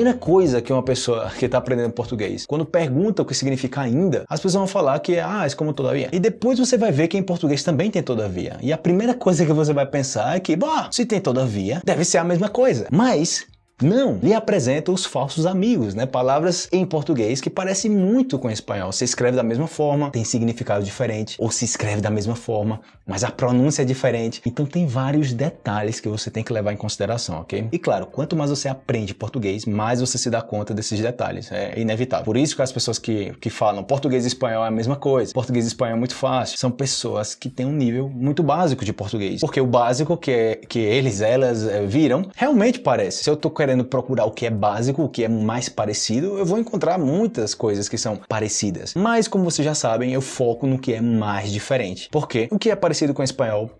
primeira coisa que uma pessoa que está aprendendo português, quando pergunta o que significa ainda, as pessoas vão falar que é, ah, é como todavia. E depois você vai ver que em português também tem todavia. E a primeira coisa que você vai pensar é que, bom, se tem todavia, deve ser a mesma coisa. Mas não, lhe apresenta os falsos amigos, né? Palavras em português que parecem muito com espanhol. Se escreve da mesma forma, tem significado diferente, ou se escreve da mesma forma, mas a pronúncia é diferente. Então tem vários detalhes que você tem que levar em consideração, ok? E claro, quanto mais você aprende português, mais você se dá conta desses detalhes. É inevitável. Por isso que as pessoas que, que falam português e espanhol é a mesma coisa, português e espanhol é muito fácil, são pessoas que têm um nível muito básico de português. Porque o básico que, é, que eles, elas é, viram, realmente parece. Se eu tô querendo procurar o que é básico, o que é mais parecido, eu vou encontrar muitas coisas que são parecidas. Mas, como vocês já sabem, eu foco no que é mais diferente. Porque o que é parecido com o espanhol,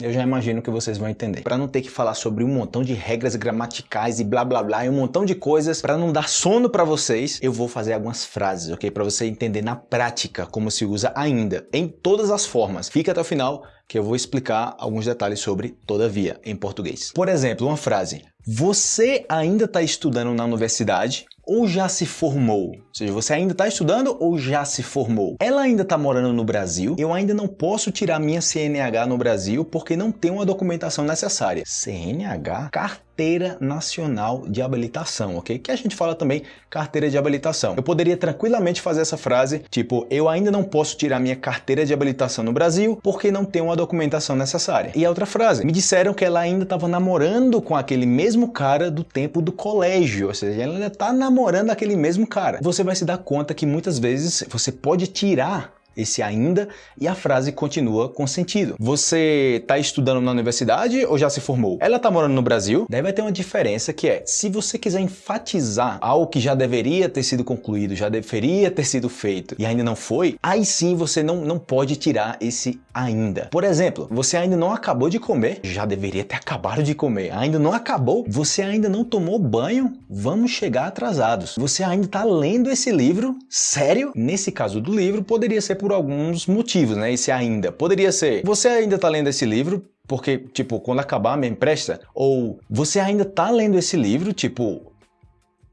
eu já imagino que vocês vão entender. Para não ter que falar sobre um montão de regras gramaticais e blá blá blá e um montão de coisas, para não dar sono para vocês, eu vou fazer algumas frases, ok? Para você entender na prática como se usa ainda, em todas as formas. Fica até o final que eu vou explicar alguns detalhes sobre todavia em português. Por exemplo, uma frase. Você ainda está estudando na universidade ou já se formou? Ou seja, você ainda está estudando ou já se formou? Ela ainda está morando no Brasil? Eu ainda não posso tirar minha CNH no Brasil porque não tenho a documentação necessária. CNH? Carteira Carteira Nacional de Habilitação, ok? Que a gente fala também carteira de habilitação. Eu poderia tranquilamente fazer essa frase, tipo, eu ainda não posso tirar minha carteira de habilitação no Brasil porque não tenho a documentação necessária. E a outra frase, me disseram que ela ainda estava namorando com aquele mesmo cara do tempo do colégio, ou seja, ela ainda está namorando aquele mesmo cara. Você vai se dar conta que muitas vezes você pode tirar esse ainda, e a frase continua com sentido. Você está estudando na universidade ou já se formou? Ela está morando no Brasil? Deve ter uma diferença que é, se você quiser enfatizar algo que já deveria ter sido concluído, já deveria ter sido feito e ainda não foi, aí sim você não, não pode tirar esse ainda. Por exemplo, você ainda não acabou de comer, já deveria ter acabado de comer, ainda não acabou, você ainda não tomou banho, vamos chegar atrasados. Você ainda está lendo esse livro? Sério? Nesse caso do livro, poderia ser por por alguns motivos, né? Esse ainda. Poderia ser, você ainda está lendo esse livro, porque, tipo, quando acabar me empresta? Ou você ainda está lendo esse livro, tipo,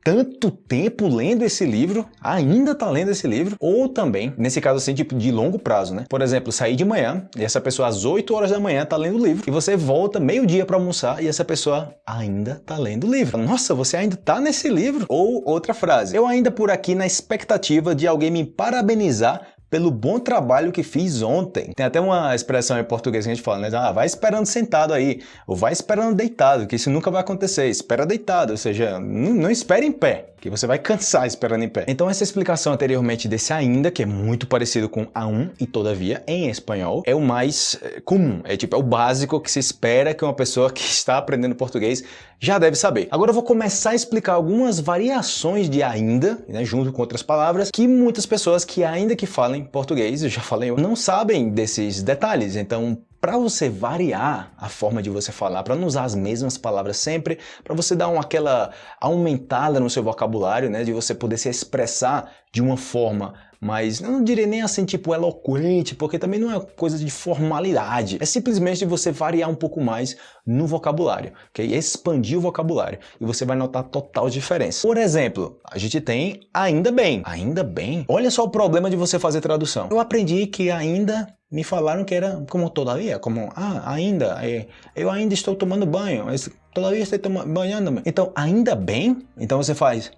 tanto tempo lendo esse livro, ainda está lendo esse livro, ou também, nesse caso assim, tipo, de longo prazo, né? Por exemplo, sair de manhã e essa pessoa às 8 horas da manhã está lendo o livro, e você volta meio-dia para almoçar e essa pessoa ainda está lendo o livro. Nossa, você ainda está nesse livro? Ou outra frase, eu ainda por aqui na expectativa de alguém me parabenizar pelo bom trabalho que fiz ontem. Tem até uma expressão em português que a gente fala, né? Ah, vai esperando sentado aí, ou vai esperando deitado, que isso nunca vai acontecer. Espera deitado, ou seja, não, não espere em pé que você vai cansar esperando em pé. Então essa explicação anteriormente desse ainda, que é muito parecido com a um e todavia em espanhol, é o mais eh, comum, é tipo é o básico que se espera que uma pessoa que está aprendendo português já deve saber. Agora eu vou começar a explicar algumas variações de ainda, né, junto com outras palavras, que muitas pessoas que ainda que falem português, eu já falei, não sabem desses detalhes. Então para você variar a forma de você falar, para não usar as mesmas palavras sempre, para você dar uma, aquela aumentada no seu vocabulário, né, de você poder se expressar de uma forma mas eu não diria nem assim tipo eloquente, porque também não é coisa de formalidade. É simplesmente você variar um pouco mais no vocabulário, ok? Expandir o vocabulário e você vai notar total diferença. Por exemplo, a gente tem ainda bem. Ainda bem? Olha só o problema de você fazer tradução. Eu aprendi que ainda me falaram que era como todavia, como ah, ainda, é, eu ainda estou tomando banho, mas todavia estou banhando-me. Então, ainda bem? Então você faz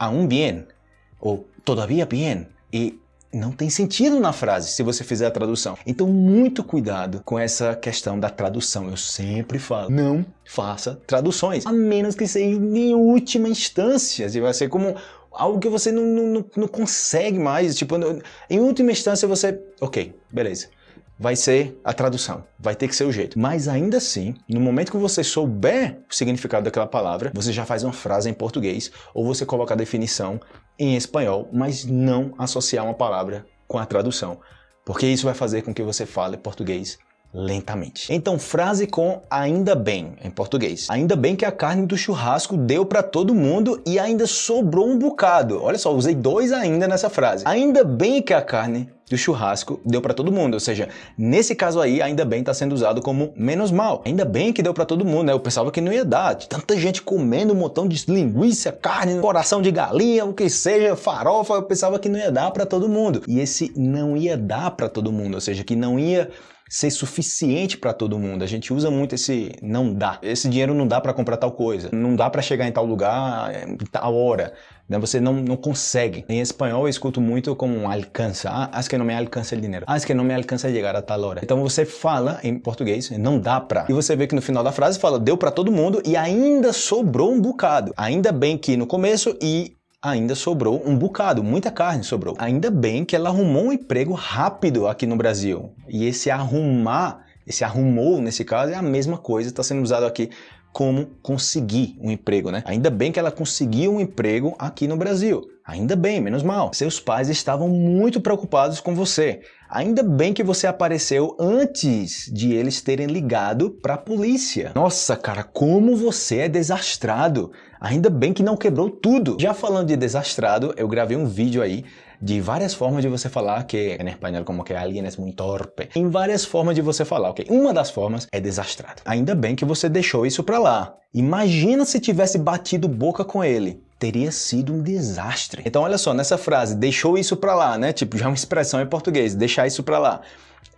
aún bien ou todavia bien e não tem sentido na frase se você fizer a tradução. Então, muito cuidado com essa questão da tradução. Eu sempre falo, não faça traduções, a menos que seja em última instância. Se vai ser como algo que você não, não, não consegue mais. Tipo, em última instância você, ok, beleza vai ser a tradução, vai ter que ser o jeito. Mas ainda assim, no momento que você souber o significado daquela palavra, você já faz uma frase em português ou você coloca a definição em espanhol, mas não associar uma palavra com a tradução, porque isso vai fazer com que você fale português lentamente. Então, frase com ainda bem em português. Ainda bem que a carne do churrasco deu para todo mundo e ainda sobrou um bocado. Olha só, usei dois ainda nessa frase. Ainda bem que a carne do churrasco deu para todo mundo, ou seja, nesse caso aí, ainda bem está sendo usado como menos mal. Ainda bem que deu para todo mundo, né? Eu pensava que não ia dar, tanta gente comendo um montão de linguiça, carne, coração de galinha, o que seja, farofa, eu pensava que não ia dar para todo mundo. E esse não ia dar para todo mundo, ou seja, que não ia ser suficiente para todo mundo. A gente usa muito esse não dá. Esse dinheiro não dá para comprar tal coisa. Não dá para chegar em tal lugar em tal hora. Né? Você não, não consegue. Em espanhol eu escuto muito como alcança. Ah, es que não me alcança o dinheiro. Es que não me alcança chegar a tal hora. Então você fala em português, não dá pra. E você vê que no final da frase fala deu para todo mundo e ainda sobrou um bocado. Ainda bem que no começo e ainda sobrou um bocado, muita carne sobrou. Ainda bem que ela arrumou um emprego rápido aqui no Brasil. E esse arrumar, esse arrumou nesse caso é a mesma coisa, está sendo usado aqui como conseguir um emprego, né? Ainda bem que ela conseguiu um emprego aqui no Brasil. Ainda bem, menos mal. Seus pais estavam muito preocupados com você. Ainda bem que você apareceu antes de eles terem ligado para a polícia. Nossa, cara, como você é desastrado. Ainda bem que não quebrou tudo. Já falando de desastrado, eu gravei um vídeo aí de várias formas de você falar que em espanhol como que alguém é muito torpe. Em várias formas de você falar, ok? Uma das formas é desastrado. Ainda bem que você deixou isso para lá. Imagina se tivesse batido boca com ele teria sido um desastre. Então olha só, nessa frase, deixou isso pra lá, né? Tipo, já é uma expressão em português, deixar isso pra lá.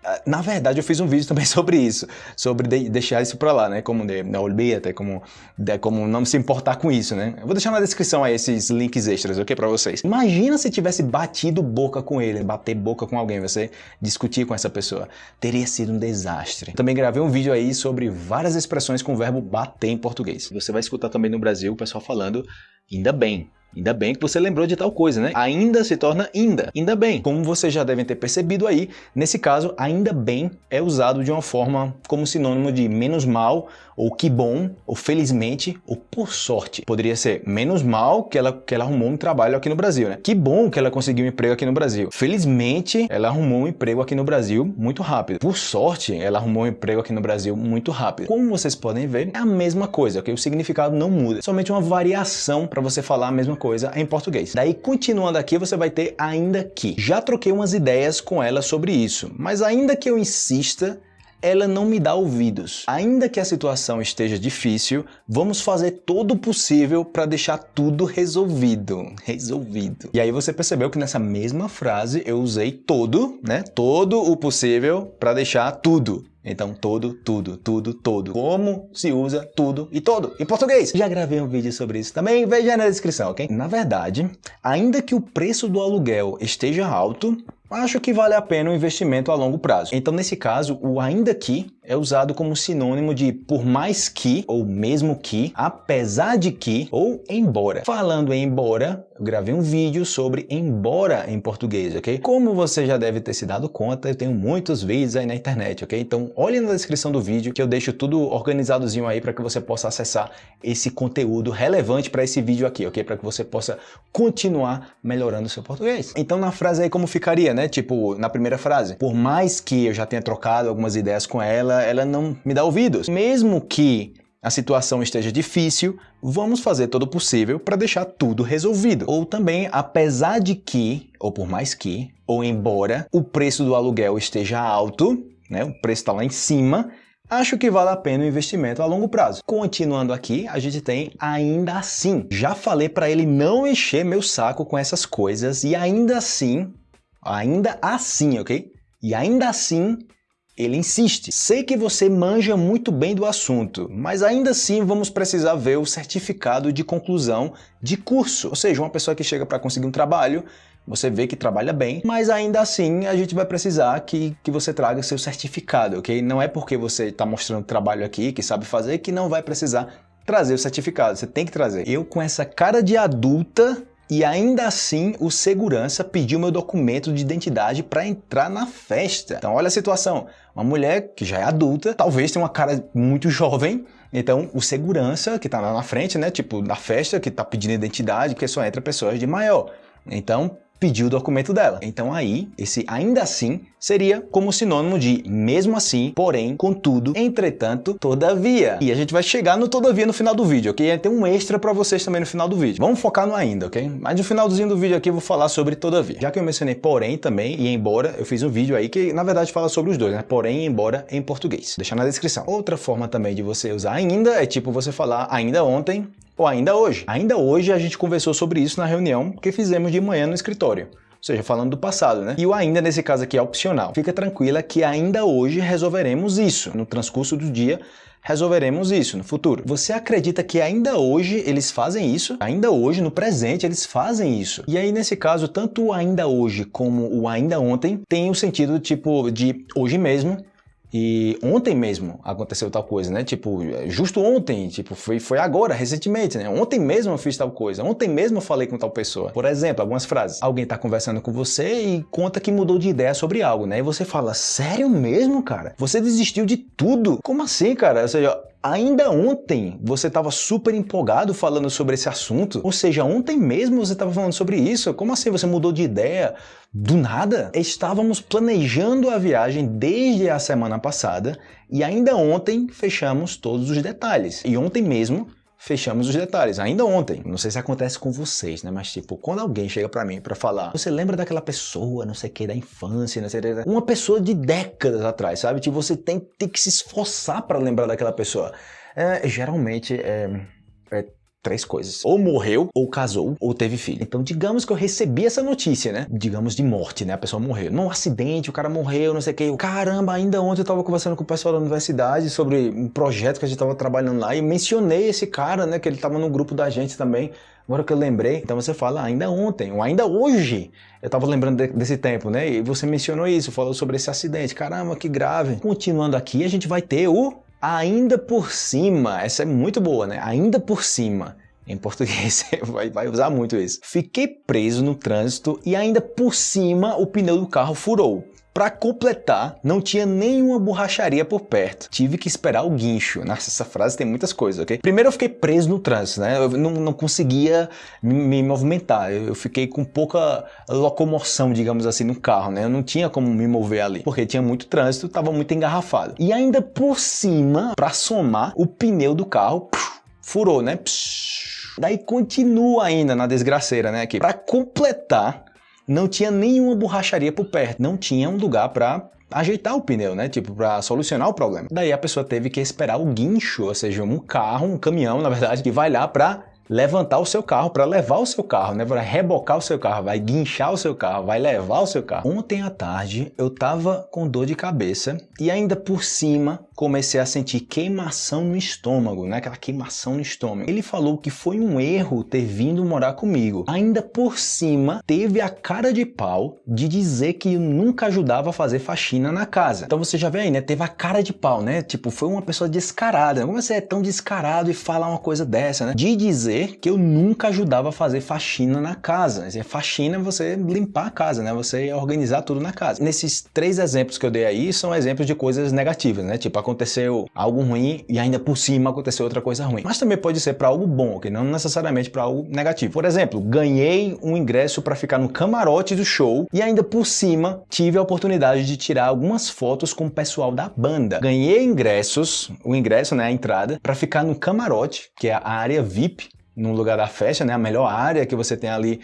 Ah, na verdade, eu fiz um vídeo também sobre isso, sobre de deixar isso pra lá, né? Como de, não olvídate, como, de, como não se importar com isso, né? Eu vou deixar na descrição aí esses links extras, ok? Pra vocês. Imagina se tivesse batido boca com ele, bater boca com alguém, você discutir com essa pessoa. Teria sido um desastre. Também gravei um vídeo aí sobre várias expressões com o verbo bater em português. Você vai escutar também no Brasil o pessoal falando Ainda bem. Ainda bem que você lembrou de tal coisa, né? Ainda se torna ainda. Ainda bem. Como vocês já devem ter percebido aí, nesse caso, ainda bem é usado de uma forma como sinônimo de menos mal, ou que bom, ou felizmente, ou por sorte. Poderia ser menos mal que ela, que ela arrumou um trabalho aqui no Brasil, né? Que bom que ela conseguiu um emprego aqui no Brasil. Felizmente, ela arrumou um emprego aqui no Brasil muito rápido. Por sorte, ela arrumou um emprego aqui no Brasil muito rápido. Como vocês podem ver, é a mesma coisa, ok? O significado não muda. Somente uma variação para você falar a mesma coisa em português. Daí, continuando aqui, você vai ter ainda que. Já troquei umas ideias com ela sobre isso, mas ainda que eu insista, ela não me dá ouvidos. Ainda que a situação esteja difícil, vamos fazer todo o possível para deixar tudo resolvido. Resolvido. E aí você percebeu que nessa mesma frase eu usei todo, né? Todo o possível para deixar tudo. Então, todo, tudo, tudo, todo. Como se usa tudo e todo em português. Já gravei um vídeo sobre isso também, veja na descrição, ok? Na verdade, ainda que o preço do aluguel esteja alto, acho que vale a pena o investimento a longo prazo. Então, nesse caso, o ainda que é usado como sinônimo de por mais que, ou mesmo que, apesar de que, ou embora. Falando em embora, eu gravei um vídeo sobre embora em português, ok? Como você já deve ter se dado conta, eu tenho muitos vídeos aí na internet, ok? Então, olhe na descrição do vídeo que eu deixo tudo organizadozinho aí para que você possa acessar esse conteúdo relevante para esse vídeo aqui, ok? Para que você possa continuar melhorando o seu português. Então, na frase aí como ficaria, né? Tipo, na primeira frase, por mais que eu já tenha trocado algumas ideias com ela, ela, ela não me dá ouvidos. Mesmo que a situação esteja difícil, vamos fazer todo o possível para deixar tudo resolvido. Ou também, apesar de que, ou por mais que, ou embora o preço do aluguel esteja alto, né, o preço está lá em cima, acho que vale a pena o investimento a longo prazo. Continuando aqui, a gente tem ainda assim. Já falei para ele não encher meu saco com essas coisas e ainda assim, ainda assim, ok? E ainda assim, ele insiste. Sei que você manja muito bem do assunto, mas ainda assim vamos precisar ver o certificado de conclusão de curso. Ou seja, uma pessoa que chega para conseguir um trabalho, você vê que trabalha bem, mas ainda assim a gente vai precisar que, que você traga seu certificado, ok? Não é porque você está mostrando trabalho aqui, que sabe fazer, que não vai precisar trazer o certificado. Você tem que trazer. Eu com essa cara de adulta e ainda assim o segurança pediu meu documento de identidade para entrar na festa. Então olha a situação, uma mulher que já é adulta, talvez tenha uma cara muito jovem, então o segurança que está lá na frente, né, tipo na festa, que está pedindo identidade, porque só entra pessoas de maior. Então pedir o documento dela. Então aí, esse ainda assim seria como sinônimo de mesmo assim, porém, contudo, entretanto, todavia. E a gente vai chegar no todavia no final do vídeo, ok? Tem um extra para vocês também no final do vídeo. Vamos focar no ainda, ok? Mas no finalzinho do vídeo aqui eu vou falar sobre todavia. Já que eu mencionei porém também e embora, eu fiz um vídeo aí que na verdade fala sobre os dois, né? Porém e embora em português. Deixa na descrição. Outra forma também de você usar ainda é tipo você falar ainda ontem ou ainda hoje. Ainda hoje a gente conversou sobre isso na reunião que fizemos de manhã no escritório ou seja, falando do passado, né? E o ainda nesse caso aqui é opcional. Fica tranquila que ainda hoje resolveremos isso. No transcurso do dia, resolveremos isso no futuro. Você acredita que ainda hoje eles fazem isso? Ainda hoje, no presente, eles fazem isso. E aí, nesse caso, tanto o ainda hoje como o ainda ontem tem o sentido tipo de hoje mesmo e ontem mesmo aconteceu tal coisa, né? Tipo, justo ontem, tipo, foi, foi agora, recentemente, né? Ontem mesmo eu fiz tal coisa, ontem mesmo eu falei com tal pessoa. Por exemplo, algumas frases. Alguém tá conversando com você e conta que mudou de ideia sobre algo, né? E você fala, sério mesmo, cara? Você desistiu de tudo? Como assim, cara? Ou seja, Ainda ontem você estava super empolgado falando sobre esse assunto, ou seja, ontem mesmo você estava falando sobre isso. Como assim você mudou de ideia do nada? Estávamos planejando a viagem desde a semana passada e ainda ontem fechamos todos os detalhes. E ontem mesmo fechamos os detalhes, ainda ontem. Não sei se acontece com vocês, né? Mas tipo, quando alguém chega para mim para falar, você lembra daquela pessoa, não sei o que, da infância, não sei o que, uma pessoa de décadas atrás, sabe? Tipo, você tem, tem que se esforçar para lembrar daquela pessoa. É, geralmente é, é três coisas. Ou morreu, ou casou, ou teve filho. Então, digamos que eu recebi essa notícia, né? Digamos de morte, né? A pessoa morreu. Num acidente, o cara morreu, não sei o que. Caramba, ainda ontem eu tava conversando com o pessoal da universidade sobre um projeto que a gente tava trabalhando lá e mencionei esse cara, né? Que ele tava no grupo da gente também. Agora que eu lembrei, então você fala ainda ontem, ou ainda hoje, eu tava lembrando de, desse tempo, né? E você mencionou isso, falou sobre esse acidente. Caramba, que grave. Continuando aqui, a gente vai ter o ainda por cima, essa é muito boa, né? Ainda por cima. Em português, vai, vai usar muito isso. Fiquei preso no trânsito e ainda por cima o pneu do carro furou. Para completar, não tinha nenhuma borracharia por perto. Tive que esperar o guincho. Nossa, essa frase tem muitas coisas, ok? Primeiro eu fiquei preso no trânsito, né? Eu não, não conseguia me, me, movimentar. Eu fiquei com pouca locomoção, digamos assim, no carro, né? Eu não tinha como me mover ali, porque tinha muito trânsito, estava muito engarrafado. E ainda por cima, para somar, o pneu do carro furou, né? Daí continua ainda na desgraceira, né? Aqui. Para completar, não tinha nenhuma borracharia por perto, não tinha um lugar para ajeitar o pneu, né? Tipo, para solucionar o problema. Daí a pessoa teve que esperar o guincho, ou seja, um carro, um caminhão, na verdade, que vai lá para levantar o seu carro, para levar o seu carro, né? Para rebocar o seu carro, vai guinchar o seu carro, vai levar o seu carro. Ontem à tarde eu tava com dor de cabeça e ainda por cima comecei a sentir queimação no estômago, né? Aquela queimação no estômago. Ele falou que foi um erro ter vindo morar comigo. Ainda por cima, teve a cara de pau de dizer que nunca ajudava a fazer faxina na casa. Então você já vê aí, né? Teve a cara de pau, né? Tipo, foi uma pessoa descarada. Como você é tão descarado e fala uma coisa dessa, né? De dizer que eu nunca ajudava a fazer faxina na casa. Faxina é você limpar a casa, né? Você organizar tudo na casa. Nesses três exemplos que eu dei aí, são exemplos de coisas negativas, né? Tipo, aconteceu algo ruim e ainda por cima aconteceu outra coisa ruim. Mas também pode ser para algo bom, que não necessariamente para algo negativo. Por exemplo, ganhei um ingresso para ficar no camarote do show e ainda por cima tive a oportunidade de tirar algumas fotos com o pessoal da banda. Ganhei ingressos, o ingresso, né, a entrada, para ficar no camarote, que é a área VIP no lugar da festa, né? A melhor área que você tem ali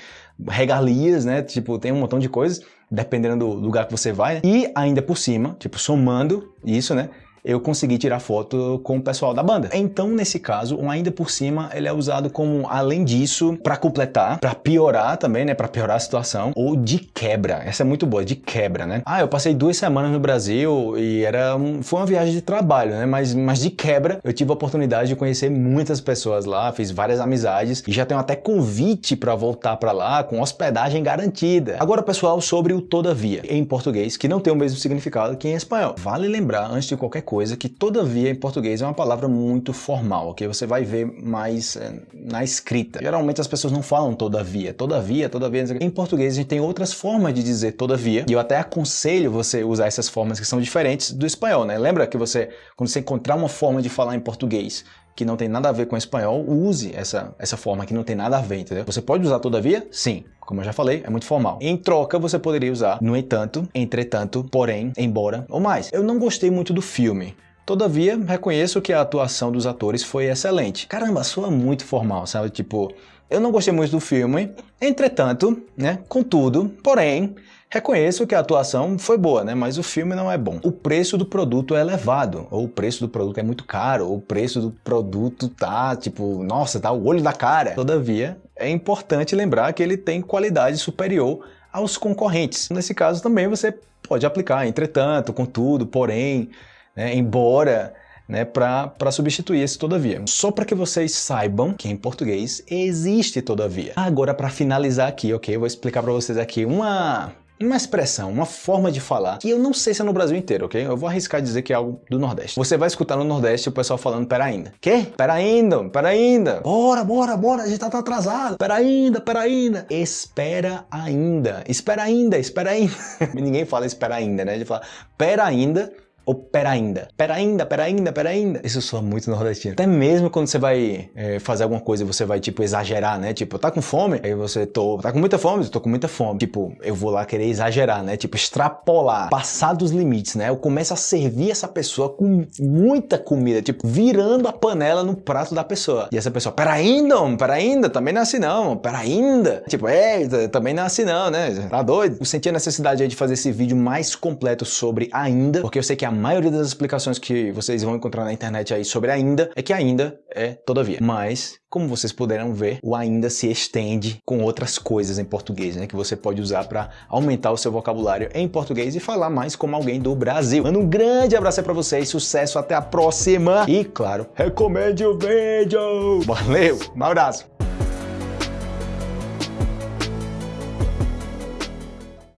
regalias, né? Tipo, tem um montão de coisas, dependendo do lugar que você vai. E ainda por cima, tipo, somando isso, né? Eu consegui tirar foto com o pessoal da banda. Então, nesse caso, um ainda por cima, ele é usado como, além disso, para completar, para piorar também, né, para piorar a situação, ou de quebra. Essa é muito boa, de quebra, né? Ah, eu passei duas semanas no Brasil e era um, foi uma viagem de trabalho, né? Mas, mas de quebra, eu tive a oportunidade de conhecer muitas pessoas lá, fiz várias amizades e já tenho até convite para voltar para lá com hospedagem garantida. Agora, pessoal, sobre o todavia, em português, que não tem o mesmo significado que em espanhol. Vale lembrar, antes de qualquer coisa que todavia em português é uma palavra muito formal, que você vai ver mais é, na escrita. Geralmente as pessoas não falam todavia, todavia, todavia. Em português a gente tem outras formas de dizer todavia, e eu até aconselho você usar essas formas que são diferentes do espanhol, né? Lembra que você, quando você encontrar uma forma de falar em português que não tem nada a ver com espanhol, use essa, essa forma que não tem nada a ver, entendeu? Você pode usar todavia? Sim. Como eu já falei, é muito formal. Em troca, você poderia usar no entanto, entretanto, porém, embora ou mais. Eu não gostei muito do filme. Todavia, reconheço que a atuação dos atores foi excelente. Caramba, soa muito formal, sabe? Tipo, eu não gostei muito do filme, entretanto, né? Contudo, porém, reconheço que a atuação foi boa, né? Mas o filme não é bom. O preço do produto é elevado, ou o preço do produto é muito caro, ou o preço do produto tá, tipo, nossa, tá o olho da cara. Todavia, é importante lembrar que ele tem qualidade superior aos concorrentes. Nesse caso também você pode aplicar, entretanto, contudo, porém, né? embora né, para substituir esse todavia. Só para que vocês saibam que em português existe todavia. Agora, para finalizar aqui, ok? Eu vou explicar para vocês aqui uma uma expressão, uma forma de falar, que eu não sei se é no Brasil inteiro, ok? Eu vou arriscar dizer que é algo do Nordeste. Você vai escutar no Nordeste o pessoal falando pera ainda. Quê? Pera ainda, pera ainda. Bora, bora, bora, a gente tá, tá atrasado. Pera ainda, pera ainda. Espera ainda. Espera ainda, espera ainda. Ninguém fala espera ainda, né? A gente fala pera ainda ou pera ainda. Pera ainda, pera ainda, pera ainda. Isso soa muito nordestino. Até mesmo quando você vai é, fazer alguma coisa você vai, tipo, exagerar, né? Tipo, tá com fome? Aí você tô... Tá com muita fome? Eu tô com muita fome. Tipo, eu vou lá querer exagerar, né? Tipo, extrapolar. Passar dos limites, né? Eu começo a servir essa pessoa com muita comida. Tipo, virando a panela no prato da pessoa. E essa pessoa, pera ainda, homem, pera ainda. Também não é assim não, pera ainda. Tipo, é, também não é assim não, né? Tá doido? Eu senti a necessidade aí de fazer esse vídeo mais completo sobre ainda, porque eu sei que a maioria das explicações que vocês vão encontrar na internet aí sobre ainda é que ainda é todavia. Mas, como vocês puderam ver, o ainda se estende com outras coisas em português, né? Que você pode usar para aumentar o seu vocabulário em português e falar mais como alguém do Brasil. Mano, um grande abraço para vocês, sucesso, até a próxima! E, claro, recomende o vídeo! Valeu, um abraço!